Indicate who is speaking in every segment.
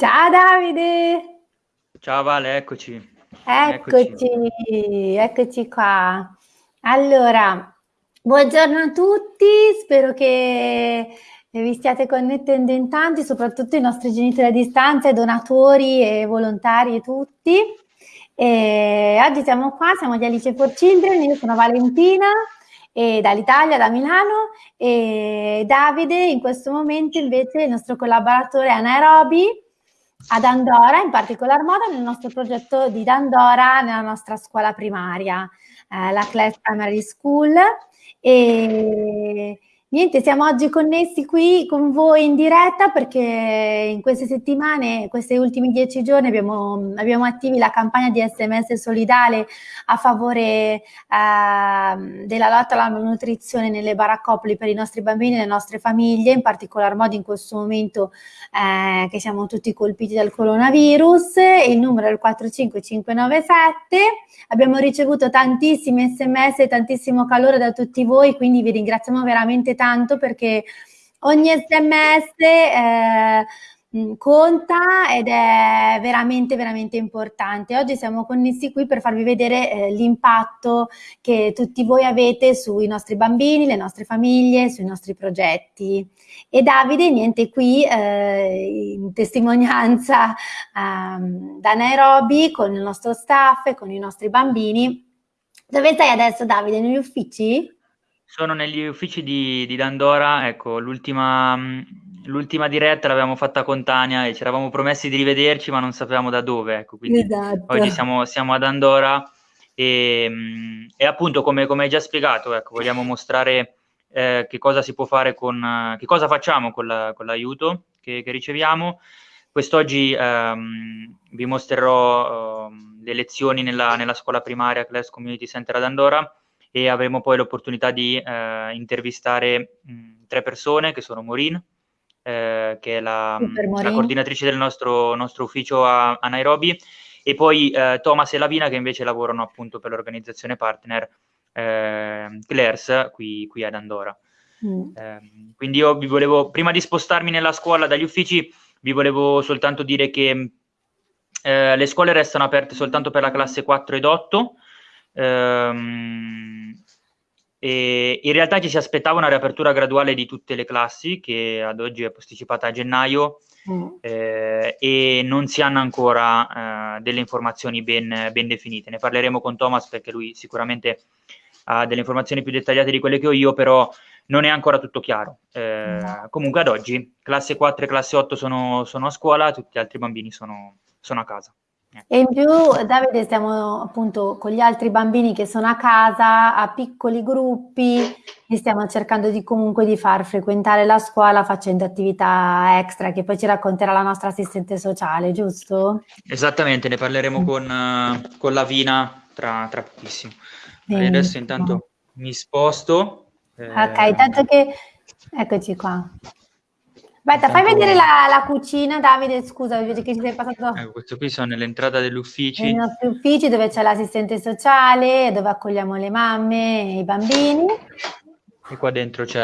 Speaker 1: Ciao Davide!
Speaker 2: Ciao Vale, eccoci.
Speaker 1: Eccoci, eccoci, qua. Allora, buongiorno a tutti, spero che vi stiate connettendo in tanti, soprattutto i nostri genitori a distanza, donatori e volontari e tutti. E oggi siamo qua, siamo di Alice for Children, io sono Valentina e dall'Italia, da Milano e Davide in questo momento invece il nostro collaboratore a Nairobi ad Andorra, in particolar modo nel nostro progetto di Dandora nella nostra scuola primaria, eh, la Class Primary School. E Niente, siamo oggi connessi qui con voi in diretta perché in queste settimane, questi ultimi dieci giorni abbiamo, abbiamo attivi la campagna di SMS solidale a favore eh, della lotta alla malnutrizione nelle baraccopoli per i nostri bambini e le nostre famiglie, in particolar modo in questo momento eh, che siamo tutti colpiti dal coronavirus. Il numero è il 45597. Abbiamo ricevuto tantissimi SMS e tantissimo calore da tutti voi, quindi vi ringraziamo veramente tanto perché ogni sms eh, conta ed è veramente veramente importante. Oggi siamo connessi qui per farvi vedere eh, l'impatto che tutti voi avete sui nostri bambini, le nostre famiglie, sui nostri progetti. E Davide, niente, qui eh, in testimonianza eh, da Nairobi con il nostro staff e con i nostri bambini. Dove stai adesso Davide? Negli uffici?
Speaker 2: Sono negli uffici di, di Dandora, ecco, l'ultima, l'ultima diretta l'avevamo fatta con Tania e ci eravamo promessi di rivederci ma non sapevamo da dove, ecco, quindi esatto. oggi siamo, siamo, ad Andorra e, e appunto come, come, hai già spiegato, ecco, vogliamo mostrare eh, che cosa si può fare con, che cosa facciamo con, la, con l'aiuto che, che, riceviamo. Quest'oggi ehm, vi mostrerò eh, le lezioni nella, nella scuola primaria Class Community Center ad Andorra e avremo poi l'opportunità di eh, intervistare mh, tre persone che sono Maureen, eh, che è la, la, coordinatrice del nostro, nostro ufficio a, a, Nairobi, e poi eh, Thomas e Lavina che invece lavorano appunto per l'organizzazione partner eh, Claire's qui, qui, ad Andorra. Mm. Ehm, quindi io vi volevo, prima di spostarmi nella scuola dagli uffici, vi volevo soltanto dire che eh, le scuole restano aperte soltanto per la classe 4 ed 8, Ehm, e in realtà ci si aspettava una riapertura graduale di tutte le classi, che ad oggi è posticipata a gennaio, mm. eh, e non si hanno ancora eh, delle informazioni ben, ben, definite. Ne parleremo con Thomas perché lui sicuramente ha delle informazioni più dettagliate di quelle che ho io, però non è ancora tutto chiaro. Eh, mm. Comunque ad oggi classe 4 e classe 8 sono, sono a scuola, tutti gli altri bambini sono, sono a casa.
Speaker 1: E in più, Davide, stiamo appunto con gli altri bambini che sono a casa, a piccoli gruppi, li stiamo cercando di comunque di far frequentare la scuola facendo attività extra che poi ci racconterà la nostra assistente sociale, giusto?
Speaker 2: Esattamente, ne parleremo con, uh, con Lavina tra, tra pochissimo. Adesso intanto mi sposto.
Speaker 1: Eh... Ok, tanto che... Eccoci qua. Aspetta, fai vedere la, la, cucina, Davide, scusa, vedi che ci sei passato...
Speaker 2: Ecco, questo qui sono nell'entrata degli uffici.
Speaker 1: Nei nostri uffici dove c'è l'assistente sociale, dove accogliamo le mamme e i bambini.
Speaker 2: E qua dentro c'è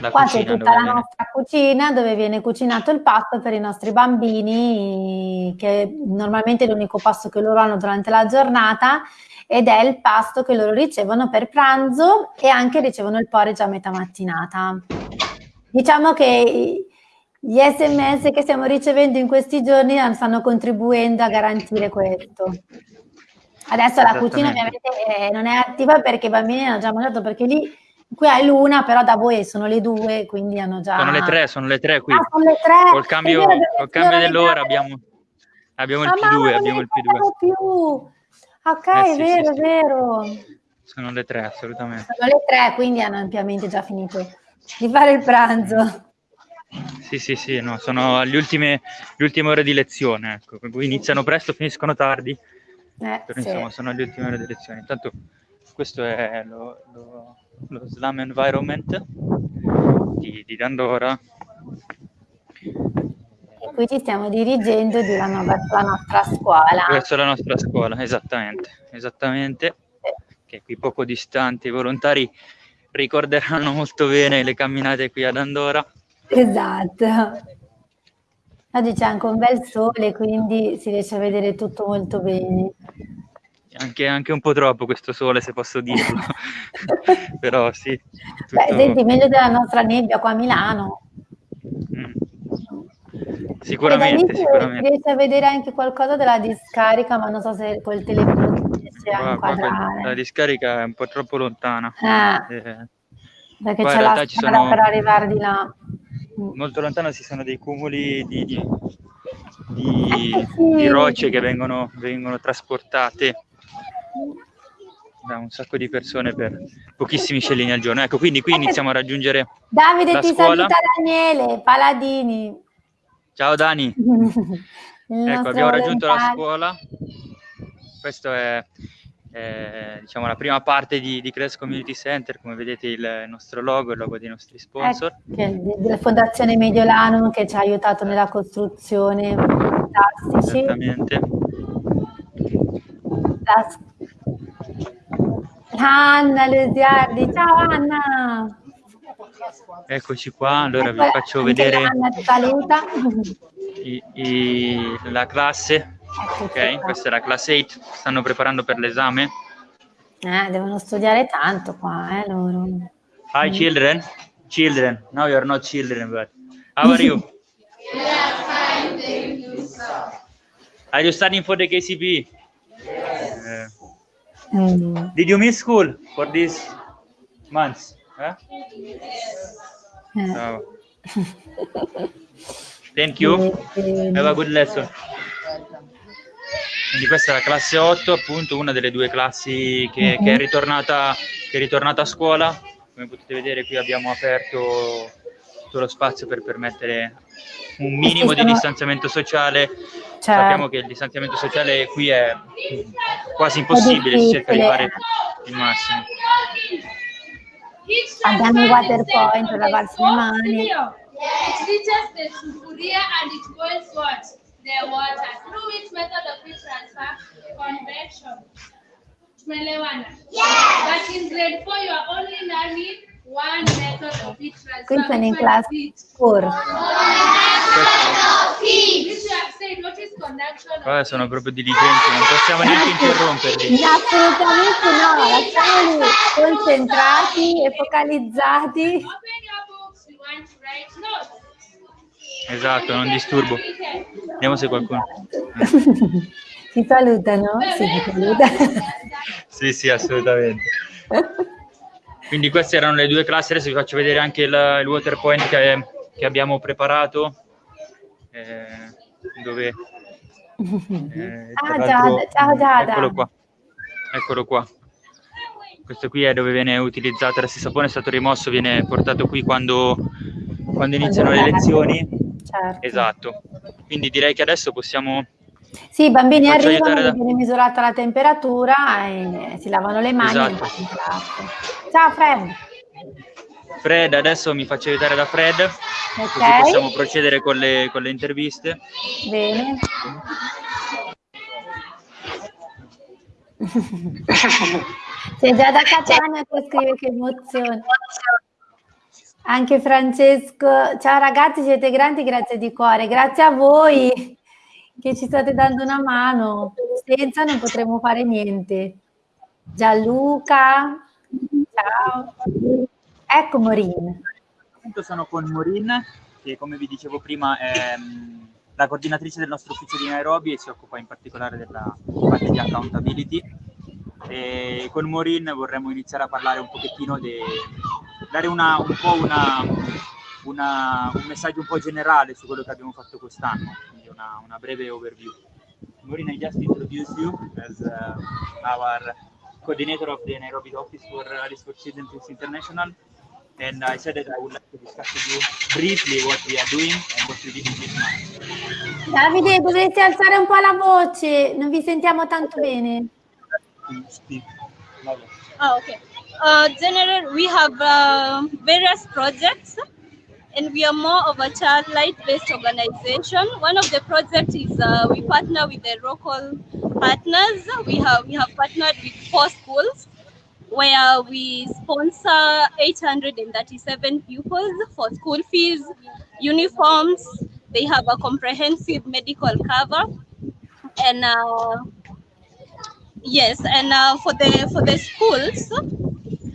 Speaker 2: la
Speaker 1: qua
Speaker 2: cucina.
Speaker 1: Qua c'è tutta la viene... nostra cucina dove viene cucinato il pasto per i nostri bambini, che normalmente è l'unico pasto che loro hanno durante la giornata ed è il pasto che loro ricevono per pranzo e anche ricevono il porridge a metà mattinata. Diciamo che gli sms che stiamo ricevendo in questi giorni stanno contribuendo a garantire questo. Adesso la cucina ovviamente eh, non è attiva perché i bambini hanno già mangiato, perché lì qui è l'una, però da voi sono le due, quindi hanno già...
Speaker 2: Sono le tre, sono le tre qui.
Speaker 1: Ah, sono le tre.
Speaker 2: Col cambio, col cambio dell'ora abbiamo, abbiamo il P2, abbiamo il P2.
Speaker 1: Più. Ok, eh, è sì, vero, sì, è vero.
Speaker 2: Sono le tre, assolutamente.
Speaker 1: Sono le tre, quindi hanno ampiamente già finito di fare il pranzo.
Speaker 2: Sì, sì, sì, no, sono le ultime, le ultime ore di lezione, ecco. iniziano presto, finiscono tardi, eh, però sì. insomma sono le ultime ore di lezione. Intanto questo è lo, lo, lo Slam Environment di, di Dandora.
Speaker 1: E qui ci stiamo dirigendo di verso la nostra scuola.
Speaker 2: Verso la nostra scuola, esattamente, esattamente. Sì. Che è qui poco distante, i volontari ricorderanno molto bene le camminate qui ad Andorra.
Speaker 1: Esatto. Oggi c'è anche un bel sole, quindi si riesce a vedere tutto molto bene.
Speaker 2: Anche, anche un po' troppo questo sole, se posso dirlo. Però sì.
Speaker 1: Tutto... Beh, senti, meglio della nostra nebbia qua a Milano.
Speaker 2: Mm. Sicuramente, sicuramente.
Speaker 1: Riesci a vedere anche qualcosa della discarica, ma non so se col telefono si riesce a inquadrare.
Speaker 2: La discarica è un po' troppo lontana.
Speaker 1: Eh, eh, perché c'è la strada sono... per arrivare di là.
Speaker 2: Molto lontano ci sono dei cumuli di, di, di, eh, di rocce che vengono, vengono trasportate da un sacco di persone per pochissimi scellini al giorno. Ecco, quindi qui iniziamo a raggiungere
Speaker 1: Davide ti
Speaker 2: scuola.
Speaker 1: saluta Daniele Paladini.
Speaker 2: Ciao Dani. ecco, abbiamo raggiunto la scuola. Questa è, è diciamo, la prima parte di, di Cres Community Center, come vedete il nostro logo, il logo dei nostri sponsor.
Speaker 1: Ecco, della Fondazione Mediolanum che ci ha aiutato nella costruzione. Fantastici.
Speaker 2: Esattamente.
Speaker 1: Anna Lesiardi, ciao Anna!
Speaker 2: Eccoci qua, allora vi faccio vedere i, i, la classe. Ok, questa è la classe 8, stanno preparando per l'esame.
Speaker 1: Eh, devono studiare tanto qua, eh, loro.
Speaker 2: Hi mm. children, children, no you're not children, but how are you? Are you studying for the KCP? Yes. Uh, mm. Did you miss school for these months? Huh? Oh. Thank you. Have a good lesson. Quindi questa è la classe 8, appunto una delle due classi che, che, è, ritornata, che è ritornata a scuola. Come potete vedere qui abbiamo aperto tutto lo spazio per permettere un minimo di distanziamento sociale. Cioè, Sappiamo che il distanziamento sociale qui è quasi impossibile, si cerca di fare il massimo.
Speaker 1: Abbiamo il water point per lavarsi le mani.
Speaker 3: It reaches the water. Through which method of heat transfer? Convection. Tumeelewana? Yes! But in grade 4 you are only learning one method of heat transfer.
Speaker 1: Qui sono in class 4.
Speaker 2: Qua sono proprio diligenti, non possiamo neanche interromperli.
Speaker 1: Assolutamente no, lasciamoli concentrati e focalizzati.
Speaker 2: Esatto, non disturbo. Vediamo se qualcuno...
Speaker 1: Si salutano? Sì, si saluta.
Speaker 2: sì, sì, assolutamente. Quindi queste erano le due classi, adesso vi faccio vedere anche il, il water point che, che abbiamo preparato, eh, dove...
Speaker 1: Eh, ah, Giada, ciao Giada.
Speaker 2: Eccolo qua, eccolo qua. Questo qui è dove viene utilizzato, adesso il sapone è stato rimosso, viene portato qui quando, quando iniziano le lezioni.
Speaker 1: Certo.
Speaker 2: Esatto, quindi direi che adesso possiamo
Speaker 1: sì, i bambini arrivano, da... viene misurata la temperatura e si lavano le mani.
Speaker 2: Esatto.
Speaker 1: Ciao Fred.
Speaker 2: Fred, adesso mi faccio aiutare da Fred, okay. così possiamo procedere con le, con le interviste.
Speaker 1: Bene. Sei già da Catania che scrive che emozione. Anche Francesco, ciao ragazzi, siete grandi, grazie di cuore, grazie a voi che ci state dando una mano. Senza non potremo fare niente. Gianluca, ciao. Ecco Morin.
Speaker 2: Sono con Morin, che come vi dicevo prima è mm, la coordinatrice del nostro ufficio di Nairobi e si occupa in particolare della parte di accountability. E con Morin vorremmo iniziare a parlare un pochettino di dare una, un po' una, una, un messaggio un po' generale su quello che abbiamo fatto quest'anno una, una breve overview. Maureen, I just introduced you as uh, our coordinator of the Nairobi office for Alice for Children International. And I said that I would like to discuss with you briefly what we are doing and what we did in this month.
Speaker 1: Davide, dovreste alzare un po' la voce, non vi sentiamo tanto bene.
Speaker 4: Oh, okay. Uh, general, we have uh, various projects and we are more of a child light based organization. One of the projects is uh, we partner with the local partners. We have we have partnered with four schools, where we sponsor 837 pupils for school fees, uniforms. They have a comprehensive medical cover, and uh, yes, and uh, for the for the schools,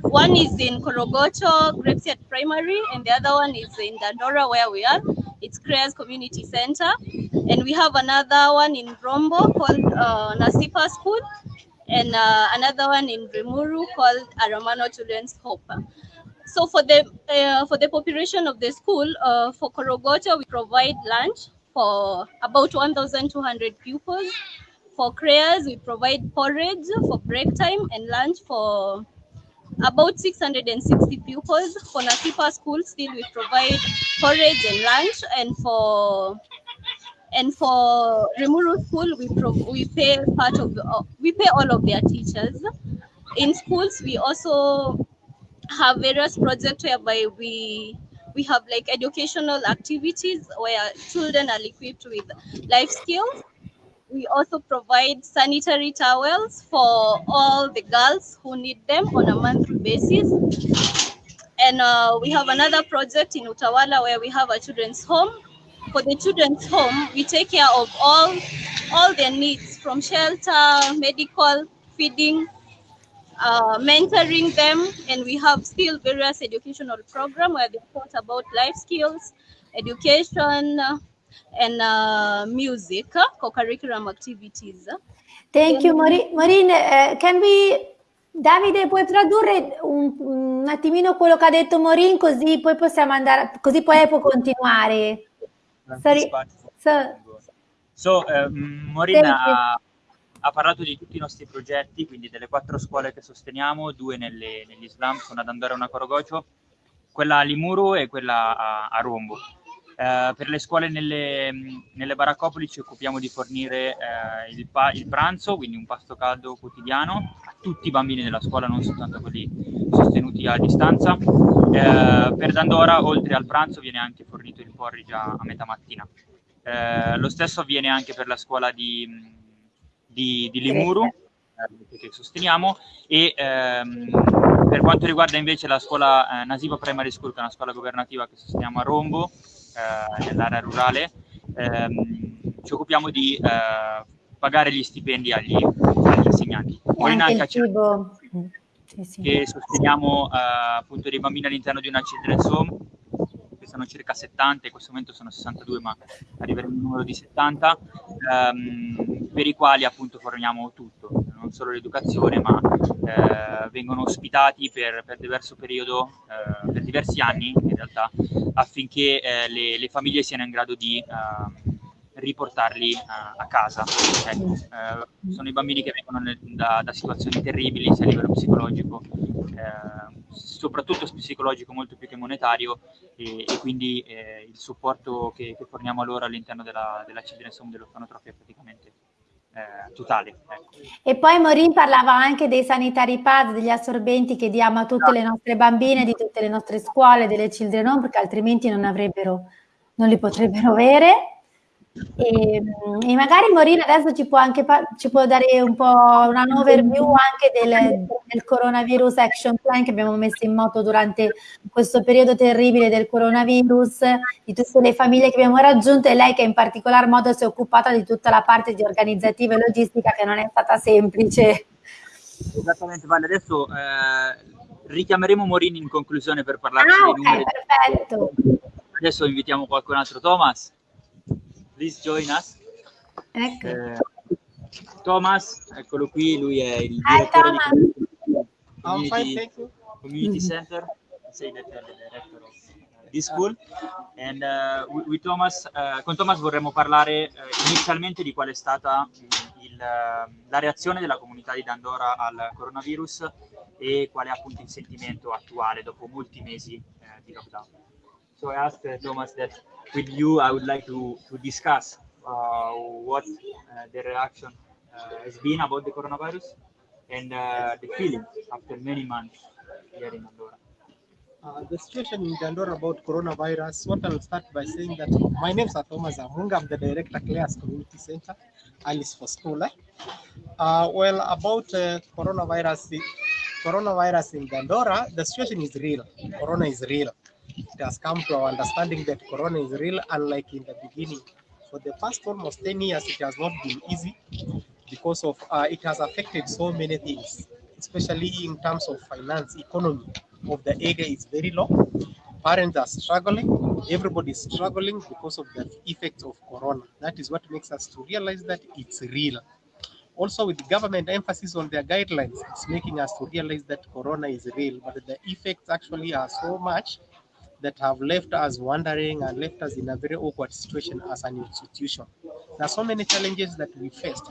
Speaker 4: one is in Korogocho, Grapesiat Primary, and the other one is in Dandora, where we are. It's Creas Community Center. And we have another one in Rombo called uh, Nasipa School, and uh, another one in Rimuru called Aramano Children's Hope. So for the uh, for the population of the school, uh, for Korogocho, we provide lunch for about 1,200 pupils. For Creas, we provide porridge for break time and lunch for about 660 pupils. For Nasipa School, still we provide porridge and lunch, and for and for Rimuru School, we pro- we pay part of uh, we pay all of their teachers. In schools, we also have various projects whereby we we have like educational activities where children are equipped with life skills. We also provide sanitary towels for all the girls who need them on a monthly basis. And uh, we have another project in Utawala where we have a children's home. For the children's home, we take care of all all their needs from shelter, medical, feeding, uh, mentoring them, and we have still various educational program where they talk about life skills, education, uh, and uh, music, co-curriculum activities.
Speaker 1: Thank you, Maureen. Maureen uh, can we... Davide, puoi tradurre un, un, attimino quello che ha detto Maureen, così poi possiamo andare, così poi può continuare.
Speaker 2: Sorry. So, so uh, Maureen ha, ha, parlato di tutti i nostri progetti, quindi delle quattro scuole che sosteniamo, due nelle, negli Islam, sono ad Andorra e una Corogocio, quella a Limuru e quella a, a Rombo. Eh, per le scuole nelle, nelle, baraccopoli ci occupiamo di fornire eh, il, pa- il, pranzo, quindi un pasto caldo quotidiano a tutti i bambini della scuola, non soltanto quelli sostenuti a distanza. Eh, per Dandora, oltre al pranzo, viene anche fornito il porridge a, metà mattina. Eh, lo stesso avviene anche per la scuola di, di, di Limuru, eh, che sosteniamo, e ehm, per quanto riguarda invece la scuola eh, Nasiba Primary School, che è una scuola governativa che sosteniamo a Rombo, nell'area rurale, ehm, ci occupiamo di eh, pagare gli stipendi agli, agli insegnanti.
Speaker 1: Poi anche cibo.
Speaker 2: Sì, sì. che sosteniamo eh, appunto dei bambini all'interno di una children's home che sono circa 70, in questo momento sono 62 ma arriveremo al numero di 70 ehm, per i quali appunto forniamo tutto, non solo l'educazione ma eh, vengono ospitati per, per diverso periodo, eh, per diversi anni in realtà affinché eh, le, le, famiglie siano in grado di ehm, riportarli uh, a casa. Ecco, uh, sono i bambini che vengono nel, da, da, situazioni terribili sia a livello psicologico, uh, soprattutto psicologico molto più che monetario e, e quindi eh, il supporto che, che, forniamo loro all'interno della, della Children's Home dell'Orfanotrofia praticamente eh, totale. Ecco.
Speaker 1: E poi Morin parlava anche dei sanitari pad, degli assorbenti che diamo a tutte le nostre bambine, di tutte le nostre scuole, delle children home, perché altrimenti non avrebbero, non li potrebbero avere. E, e, magari Morina adesso ci può anche ci può dare un po' una overview anche del, del, coronavirus action plan che abbiamo messo in moto durante questo periodo terribile del coronavirus, di tutte le famiglie che abbiamo raggiunto e lei che in particolar modo si è occupata di tutta la parte di organizzativa e logistica che non è stata semplice.
Speaker 2: Esattamente, Vale, adesso eh, richiameremo Morini in conclusione per parlare
Speaker 1: ah,
Speaker 2: dei
Speaker 1: okay,
Speaker 2: numeri.
Speaker 1: perfetto.
Speaker 2: Adesso invitiamo qualcun altro, Thomas. Please join us.
Speaker 1: Ecco.
Speaker 2: Eh, Thomas, eccolo qui, lui è il
Speaker 1: Hi,
Speaker 2: direttore
Speaker 1: Thomas.
Speaker 2: di Community, community Center, say that the director of this school. And uh, with Thomas, uh, con Thomas vorremmo parlare uh, inizialmente di qual è stata il, la reazione della comunità di Dandora al coronavirus e qual è appunto il sentimento attuale dopo molti mesi eh, di lockdown. So I asked uh, Thomas that with you, I would like to, to discuss uh, what uh, the reaction has been about the coronavirus and the feeling after many months here in Andorra.
Speaker 5: Uh, the situation in Andorra about coronavirus, what I'll start by saying that my name is Thomas Amunga, I'm the director Clares Community Center, Alice for School. Uh, well, about uh, coronavirus, coronavirus in Dandora, the situation is real. Corona is real. It has come to our understanding that Corona is real, unlike in the beginning. For the past almost 10 years, it has not been easy because of uh, it has affected so many things, especially in terms of finance, economy of the area is very low. Parents are struggling, everybody is struggling because of the effects of Corona. That is what makes us to realize that it's real. Also, with government emphasis on their guidelines, it's making us to realize that Corona is real, but the effects actually are so much that have left us wondering and left us in a very awkward situation as an institution. There are so many challenges that we faced.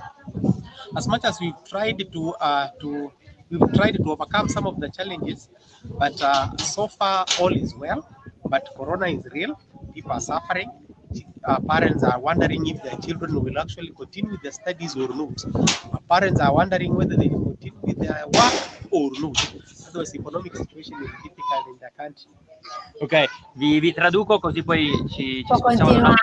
Speaker 5: As much as we've tried to uh, to we've tried to overcome some of the challenges, but uh, so far all is well. But Corona is real. People are suffering. Parents are wondering if their children will actually continue with the studies or not. Uh, parents are wondering whether they will continue with their work or not. Otherwise, economic situation is difficult in the country.
Speaker 2: Ok, vi, vi traduco così poi ci, ci spostiamo.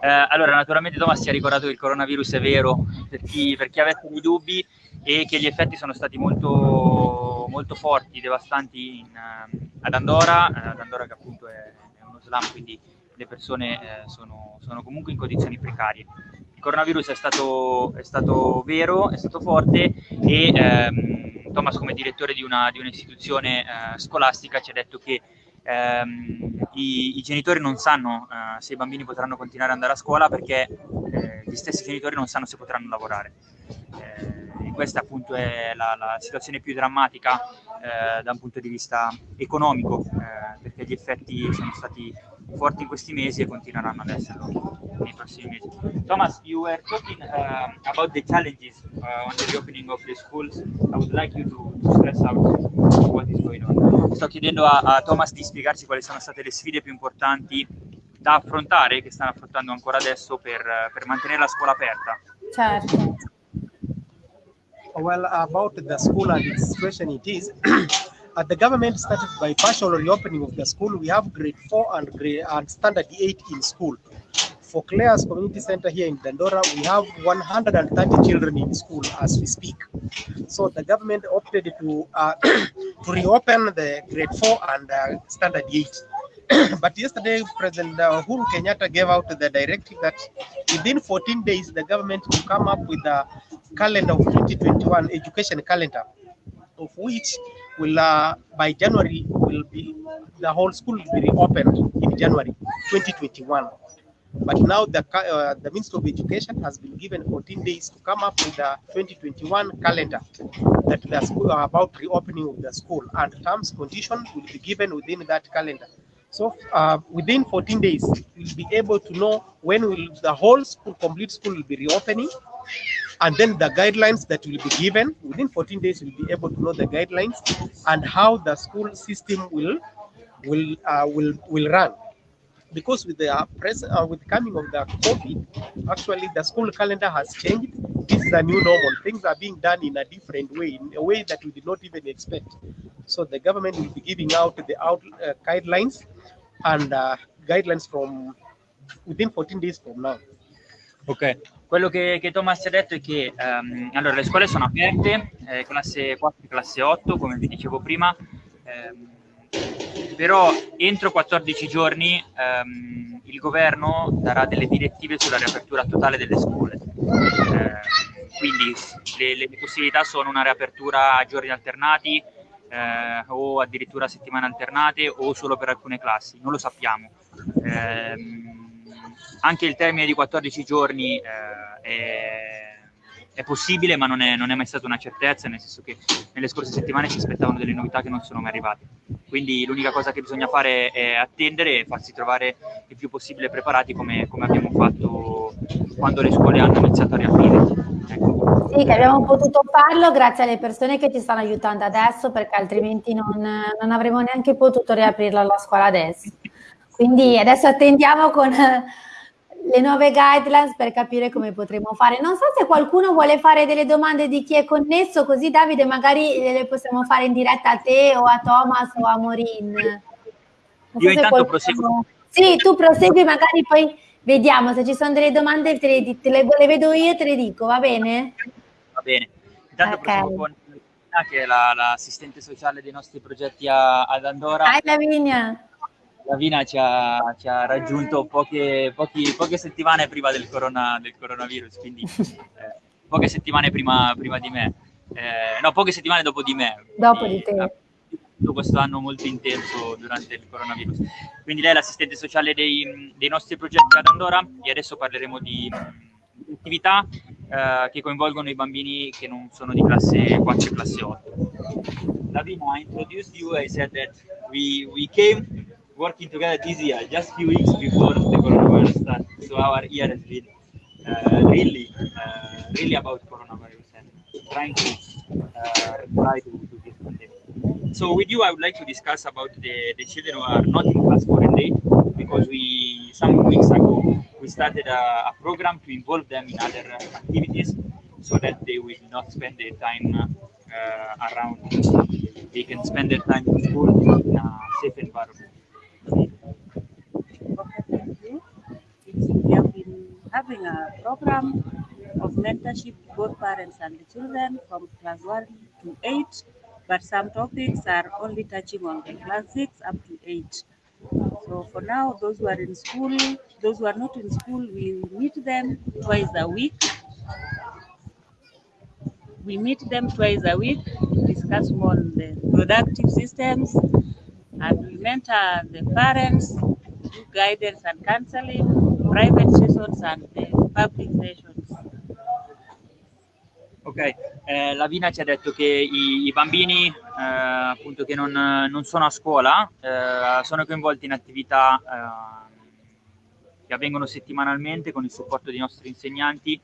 Speaker 2: Eh, allora, naturalmente Thomas ci ha ricordato che il coronavirus è vero per chi, per chi avesse dei dubbi e che gli effetti sono stati molto, molto forti, devastanti in, uh, ad Andorra, uh, ad Andorra che appunto è, è, uno slam, quindi le persone uh, sono, sono, comunque in condizioni precarie. Coronavirus è stato, è stato vero, è stato forte e um, Thomas come direttore di, una, di un'istituzione scolastica ci ha detto che ehm, i, i, genitori non sanno eh, se i bambini potranno continuare ad andare a scuola perché eh, gli stessi genitori non sanno se potranno lavorare. Eh, questa appunto è la, la situazione più drammatica eh, da un punto di vista economico, eh, perché gli effetti sono stati forti in questi mesi e continueranno ad esserlo nei prossimi mesi. Thomas, you were talking uh, about the challenges uh, on the reopening of the schools. I would like you to, to stress out what is going on. Sto chiedendo a, a Thomas di spiegarci quali sono state le sfide più importanti da affrontare, che stanno affrontando ancora adesso per, per mantenere la scuola aperta.
Speaker 1: Certo.
Speaker 5: well about the school and its situation it is uh, the government started by partial reopening of the school we have grade four and grade and standard eight in school for Claire's Community Center here in Dandora, we have 130 children in school as we speak. So the government opted to uh, to reopen the grade four and uh, standard eight. but yesterday, President uh, Uhuru Kenyatta gave out the directive that within 14 days, the government will come up with a calendar of 2021 education calendar, of which will uh, by January will be the whole school will be reopened in January 2021. But now the uh, the Ministry of Education has been given 14 days to come up with the 2021 calendar that the school are about reopening of the school and terms condition will be given within that calendar. So uh, within 14 days, we'll be able to know when will the whole school, complete school will be reopening and then the guidelines that will be given within 14 days we'll be able to know the guidelines and how the school system will will uh, will will run. Because with the uh, present uh, with coming of the covid actually the school calendar has changed. This is a new normal. Things are being done in a different way in a way that we did not even expect. So the government will be giving out the out uh, guidelines and uh, guidelines from within 14 days from now.
Speaker 2: Ok Quello che, che, Thomas ha detto è che ehm, allora, le scuole sono aperte, eh, classe 4 e classe 8, come vi dicevo prima, ehm, però entro 14 giorni ehm, il governo darà delle direttive sulla riapertura totale delle scuole. Eh, quindi le, le, possibilità sono una riapertura a giorni alternati eh, o addirittura settimane alternate o solo per alcune classi, non lo sappiamo. Eh, anche il termine di 14 giorni eh, è, è, possibile, ma non è, non è, mai stata una certezza, nel senso che nelle scorse settimane si aspettavano delle novità che non sono mai arrivate. Quindi l'unica cosa che bisogna fare è attendere e farsi trovare il più possibile preparati come, come abbiamo fatto quando le scuole hanno iniziato a riaprire.
Speaker 1: Ecco. Sì, che abbiamo potuto farlo grazie alle persone che ci stanno aiutando adesso, perché altrimenti non, non avremmo neanche potuto riaprirla la scuola adesso. Quindi adesso attendiamo con le nuove guidelines per capire come potremo fare. Non so se qualcuno vuole fare delle domande di chi è connesso, così Davide magari le possiamo fare in diretta a te o a Thomas o a Morin.
Speaker 2: So Io intanto qualcuno... proseguo.
Speaker 1: Sì, tu prosegui, magari poi vediamo se ci sono delle domande, te le, te le, le vedo io e te le dico, va bene?
Speaker 2: Va bene. Intanto okay. proseguo con che è la, l'assistente sociale dei nostri progetti a, ad Andorra.
Speaker 1: Hi Lavinia!
Speaker 2: Lavina ci ha, ci ha raggiunto poche, pochi, poche, settimane prima del, corona, del coronavirus, quindi eh, poche settimane prima, prima di me. Eh, no, poche settimane dopo di me.
Speaker 1: Dopo di te.
Speaker 2: Questo anno molto intenso durante il coronavirus. Quindi lei è l'assistente sociale dei, dei nostri progetti ad Andorra e adesso parleremo di, di attività eh, che coinvolgono i bambini che non sono di classe 4 e classe 8. Lavina, I introduced you, I said that we, we came working together this year, just few weeks before the coronavirus started. So our year has been uh, really, uh, really about coronavirus and trying to uh, reply to, to this pandemic. So with you, I would like to discuss about the, the children who are not in class for quarantine because we some weeks ago we started a, a program to involve them in other activities so that they will not spend their time uh, around. They can spend their time in school in a safe environment.
Speaker 6: We have been having a program of mentorship to both parents and the children from class 1 to 8, but some topics are only touching on the class 6 up to 8. So for now, those who are in school, those who are not in school, we meet them twice a week. We meet them twice a week to discuss more on the productive systems and we mentor the parents through guidance and counseling, private sessions and the public sessions.
Speaker 2: Ok, eh, Lavina ci ha detto che i, i bambini eh, appunto che non, non, sono a scuola eh, sono coinvolti in attività eh, che avvengono settimanalmente con il supporto dei nostri insegnanti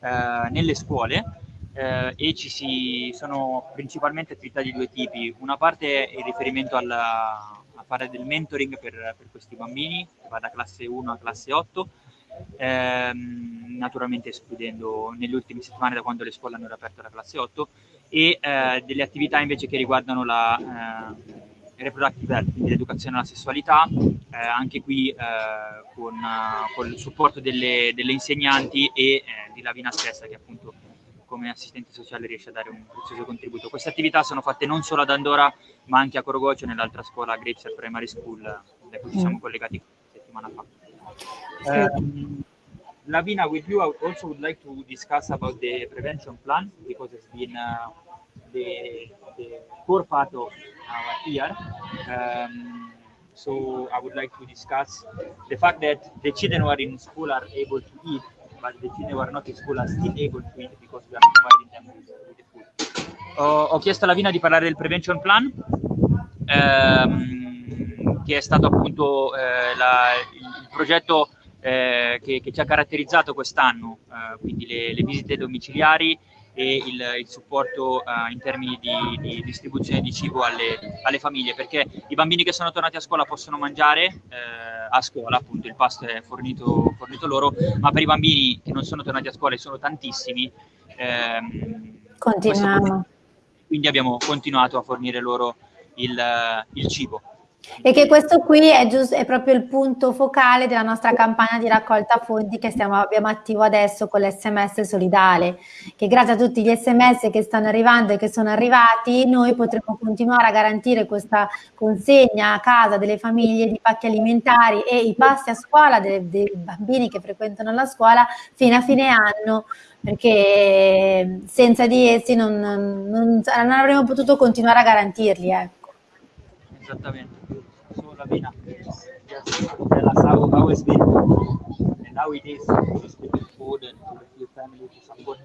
Speaker 2: eh, nelle scuole eh, e ci si, sono principalmente attività di due tipi. Una parte è il riferimento alla, a fare del mentoring per, per questi bambini, che va da classe 1 a classe 8, ehm, naturalmente escludendo nelle ultime settimane da quando le scuole hanno riaperto la classe 8, e eh, delle attività invece che riguardano la eh, reproductive health, quindi l'educazione alla sessualità, eh, anche qui eh, con, con, il supporto delle, delle insegnanti e eh, di Lavina stessa che appunto come assistente sociale riesce a dare un prezioso contributo. Queste attività sono fatte non solo ad Andorra, ma anche a Corogocio, nell'altra scuola Grapes Primary School, da cui ci siamo mm. collegati settimana fa. Um, Lavina, with you, I also would like to discuss about the prevention plan because it's been uh, the, the, core part of our year. Um, so I would like to discuss the fact that the children who are in school are able to eat but the children who are not in school are still able to eat because we are providing them with, the food. Ho, ho, chiesto a Lavina di parlare del Prevention Plan, ehm, che è stato appunto eh, la, il, progetto eh, che, che, ci ha caratterizzato quest'anno, eh, quindi le, le, visite domiciliari e il, il supporto uh, in termini di, di, distribuzione di cibo alle, alle, famiglie, perché i bambini che sono tornati a scuola possono mangiare eh, a scuola, appunto il pasto è fornito, fornito, loro, ma per i bambini che non sono tornati a scuola e sono tantissimi, ehm,
Speaker 1: continuiamo.
Speaker 2: Quindi abbiamo continuato a fornire loro il, il cibo.
Speaker 1: E che questo qui è, giusto, è, proprio il punto focale della nostra campagna di raccolta fondi che stiamo, abbiamo attivo adesso con l'SMS solidale, che grazie a tutti gli SMS che stanno arrivando e che sono arrivati, noi potremo continuare a garantire questa consegna a casa delle famiglie di pacchi alimentari e i passi a scuola dei, dei bambini che frequentano la scuola fino a fine anno, perché senza di essi non, non, non avremmo potuto continuare a garantirli. Ecco.
Speaker 2: It's been food and family to support.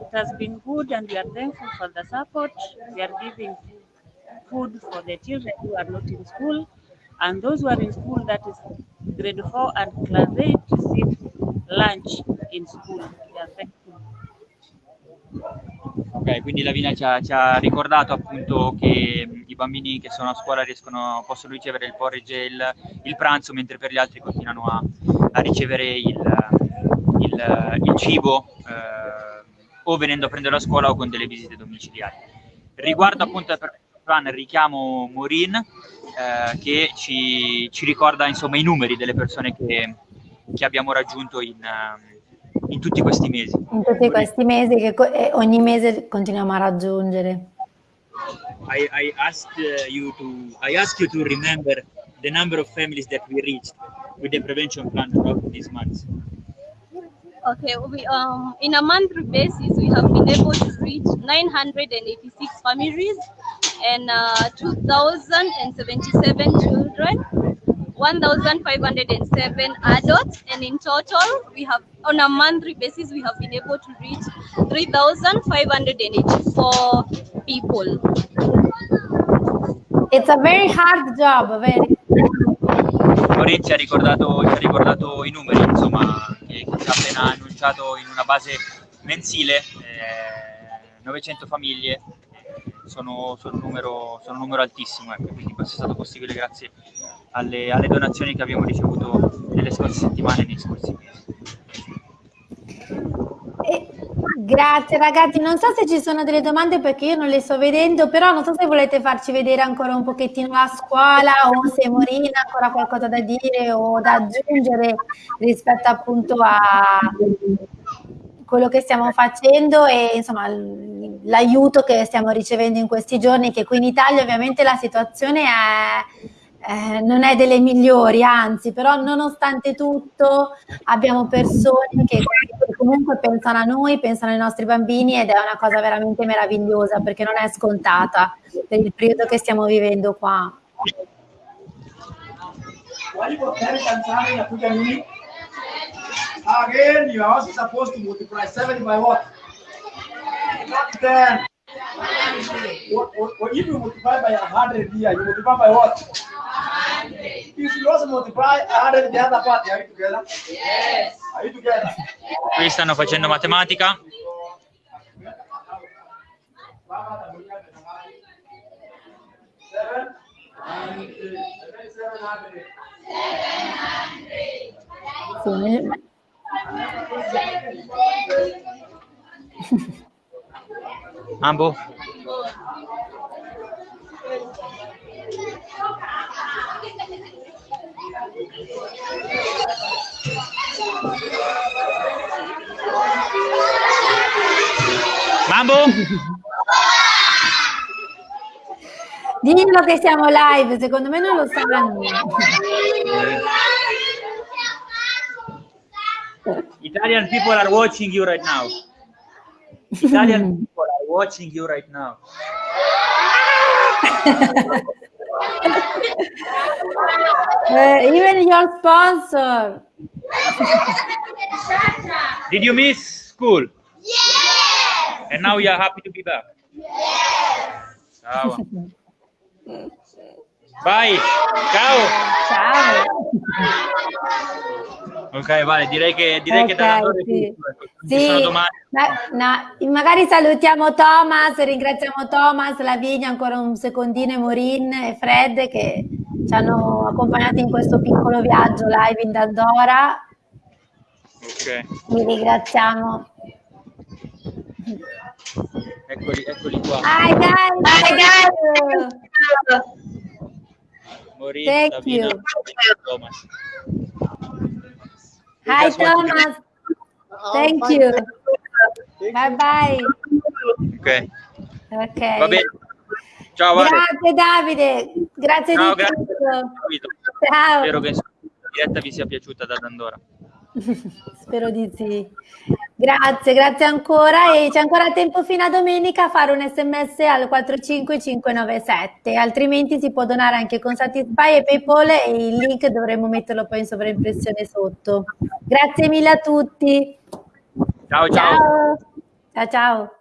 Speaker 6: It has been good and we are thankful for the support. We are giving food for the children who are not in school and those who are in school that is grade 4 and class 8 receive lunch in school. We are thankful.
Speaker 2: Ok, quindi Lavina ci ha, ci ha, ricordato appunto che i bambini che sono a scuola riescono, possono ricevere il porridge e il, il pranzo, mentre per gli altri continuano a, a ricevere il, il, il cibo eh, o venendo a prendere a scuola o con delle visite domiciliari. Riguardo appunto al plan richiamo Morin eh, che ci, ci, ricorda insomma i numeri delle persone che, che abbiamo raggiunto in, in tutti questi mesi.
Speaker 1: In tutti questi mesi che ogni mese continuiamo a raggiungere.
Speaker 2: I, I asked you to I ask you to remember the number of families that we reached with the prevention plan throughout these months.
Speaker 4: Okay, we, um, in a monthly basis, we have been able to reach 986 families and uh, 2,077 children, 1,507 adults, and in total, we have, on a monthly basis, we have been able to reach 3,584 people.
Speaker 1: It's a very hard job, very
Speaker 2: Morin ci ha ricordato, ci ha ricordato i numeri, insomma, che, che ci ha appena annunciato in una base mensile, eh, 900 famiglie, sono, sono, un numero, sono numero altissimo, ecco, quindi questo è stato possibile grazie alle, alle donazioni che abbiamo ricevuto nelle scorse settimane e nei scorsi mesi.
Speaker 1: Grazie ragazzi, non so se ci sono delle domande perché io non le sto vedendo, però non so se volete farci vedere ancora un pochettino la scuola o se Morina ha ancora qualcosa da dire o da aggiungere rispetto appunto a quello che stiamo facendo e insomma l'aiuto che stiamo ricevendo in questi giorni, che qui in Italia ovviamente la situazione è eh, non è delle migliori, anzi, però nonostante tutto abbiamo persone che comunque pensano a noi, pensano ai nostri bambini ed è una cosa veramente meravigliosa perché non è scontata per il periodo che stiamo vivendo qua. Again, you are also supposed to multiply 7 by what? 10. What, what, what if you multiply by 100 here, you multiply by what? If you also multiply 100 the other part, are you together? Yes. Are you together?
Speaker 2: Qui stanno facendo matematica. Ambo? Mambo?
Speaker 1: Dillo che siamo live, secondo me non lo sanno.
Speaker 2: Italian people are watching you right now. Italian people are watching you right now.
Speaker 1: uh, even your sponsor.
Speaker 2: Did you miss school? Yes. And now you are happy to be back? Yes. Ciao. Bye. Ciao.
Speaker 1: Ciao.
Speaker 2: Ok, vale, direi che, direi okay, che da
Speaker 1: sì. sì. Ma, no, magari salutiamo Thomas, ringraziamo Thomas, Lavinia, ancora un secondino, Morin e Fred che ci hanno accompagnati in questo piccolo viaggio live in Dandora.
Speaker 2: Ok.
Speaker 1: Vi ringraziamo.
Speaker 2: Eccoli, eccoli qua.
Speaker 1: Hi guys! Hi guys!
Speaker 2: Morin, Thank Lavina, you. Thomas.
Speaker 1: Hi Thomas. Thank you. Bye bye.
Speaker 2: Ok.
Speaker 1: Ok.
Speaker 2: Va bene. Ciao Vale.
Speaker 1: Grazie Davide, grazie
Speaker 2: Ciao,
Speaker 1: di
Speaker 2: grazie.
Speaker 1: tutto. Ciao.
Speaker 2: Spero che la diretta vi sia piaciuta da Dandora.
Speaker 1: Spero di sì. Grazie, grazie ancora e c'è ancora tempo fino a domenica a fare un sms al 45597, altrimenti si può donare anche con Satisfy e Paypal e il link dovremo metterlo poi in sovraimpressione sotto. Grazie mille a tutti.
Speaker 2: ciao. Ciao,
Speaker 1: ciao. ciao.